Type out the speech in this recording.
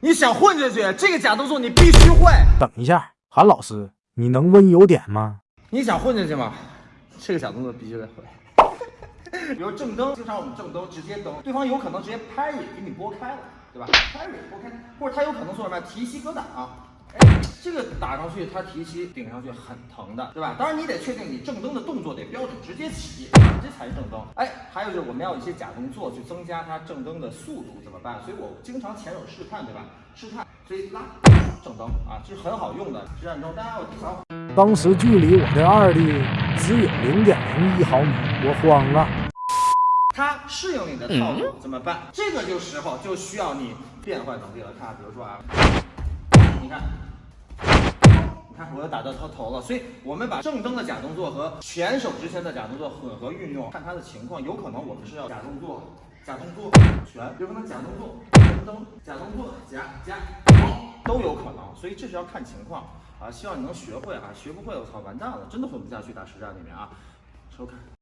你想混下去，这个假动作你必须会。等一下，韩老师，你能温柔点吗？你想混下去吗？这个假动作必须得会。比如正蹬，经常我们正蹬直接蹬，对方有可能直接拍你，给你拨开了，对吧？拍你拨开，或者他有可能做什么提膝格挡。哎，这个打上去，它提膝顶上去很疼的，对吧？当然你得确定你正蹬的动作得标准，直接起，这才是正蹬。哎，还有就是我们要有一些假动作去增加它正蹬的速度，怎么办？所以我经常前手试探，对吧？试探，所以拉正蹬啊，这是很好用的实战中。大家要提防。当时距离我的二弟只有零点零一毫米，我慌了。他适应你的套路怎么办？这个就时候就需要你变换能力了。看，比如说啊。看，我又打到他头了，所以我们把正蹬的假动作和全手之前的假动作混合运用，看他的情况，有可能我们是要假动作、假动作全，有可能假动作正蹬、假动作假假都有可能，所以这是要看情况啊。希望你能学会啊，学不会我操完蛋了，真的混不下去打实战里面啊。收看。